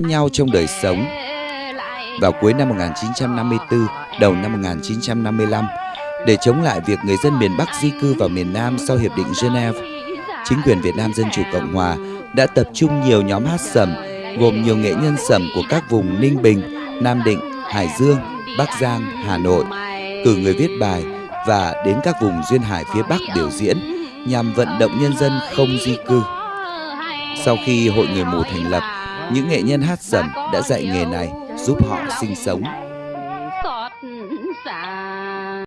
nhau trong đời sống. Vào cuối năm 1954, đầu năm 1955, để chống lại việc người dân miền Bắc di cư vào miền Nam sau Hiệp định Geneva, chính quyền Việt Nam Dân Chủ Cộng Hòa đã tập trung nhiều nhóm hát sẩm gồm nhiều nghệ nhân sẩm của các vùng Ninh Bình, Nam Định, Hải Dương, Bắc Giang, Hà Nội, cử người viết bài và đến các vùng duyên hải phía Bắc biểu diễn nhằm vận động nhân dân không di cư. Sau khi Hội Người Mù thành lập, những nghệ nhân hát sẩm đã dạy nghề này giúp họ sinh sống.